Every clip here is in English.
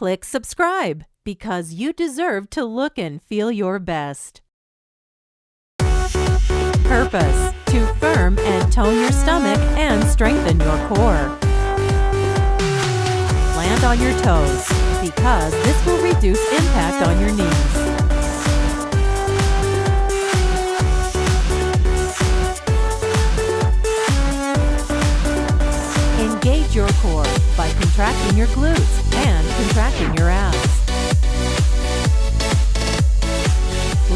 Click subscribe because you deserve to look and feel your best. Purpose to firm and tone your stomach and strengthen your core. Land on your toes because this will reduce impact on your knees. Engage your core by contracting your glutes contracting your abs.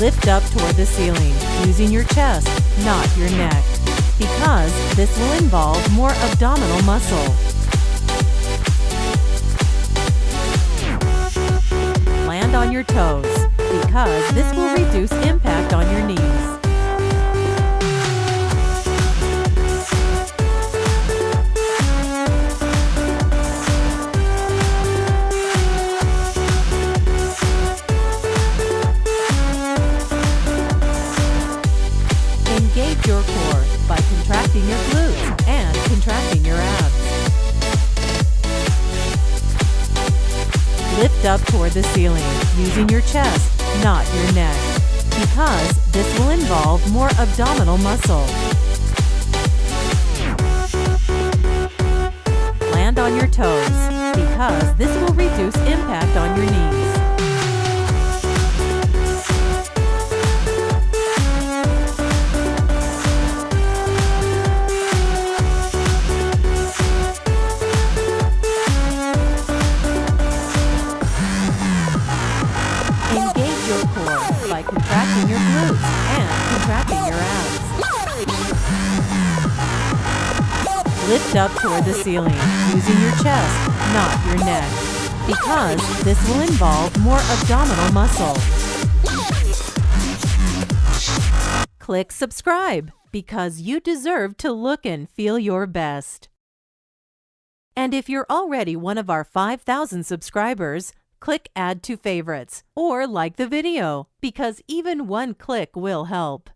Lift up toward the ceiling using your chest, not your neck, because this will involve more abdominal muscle. Land on your toes, because this will reduce impact Engage your core by contracting your glutes and contracting your abs. Lift up toward the ceiling using your chest, not your neck, because this will involve more abdominal muscle. Land on your toes because this will reduce impact on your knees. Core by contracting your glutes and contracting your abs. Lift up toward the ceiling using your chest, not your neck, because this will involve more abdominal muscle. Click subscribe because you deserve to look and feel your best. And if you're already one of our 5,000 subscribers, click Add to Favorites or like the video because even one click will help.